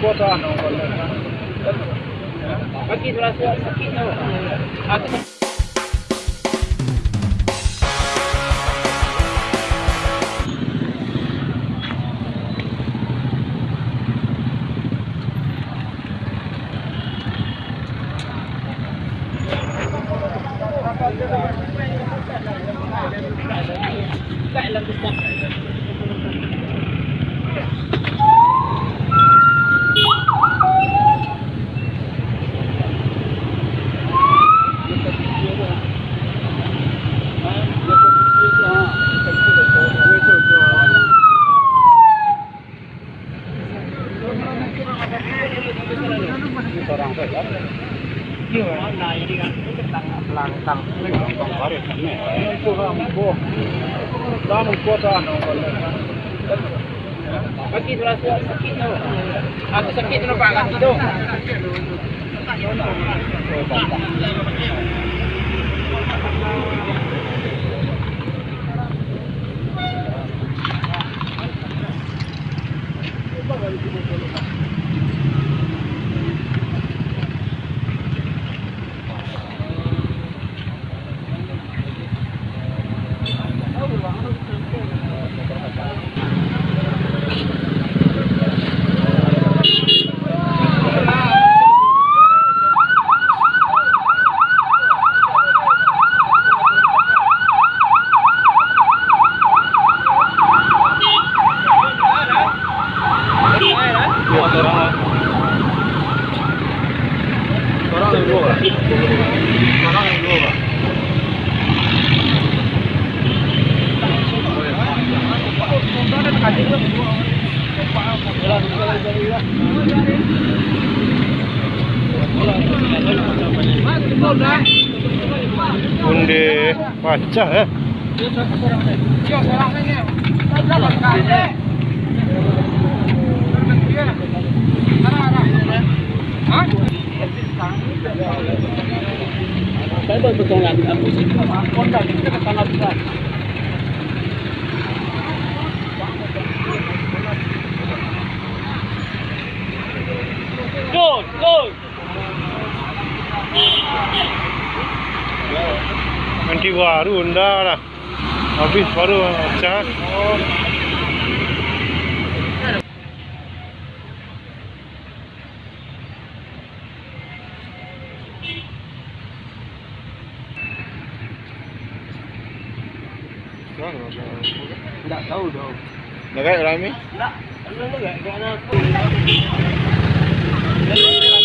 kuota Bagi rasa sakitnya. Aku orang đang Iya. Nah, ini kan langkang langkang baru ini. Itu orang kok. Dalam kota Sakit lah, sakit tu. Aku sakit tu nampak kaki tu. Corona nuova. Corona nuova. Bunde pacah ya. Dia sekarang ini. saya baru bertolak, còn làm làm tôi xin mà con Nanti baru unda lah. Habis baru cak. Enggak tahu dong. Enggak kayak Rami? Enggak. Enggak, enggak, enggak.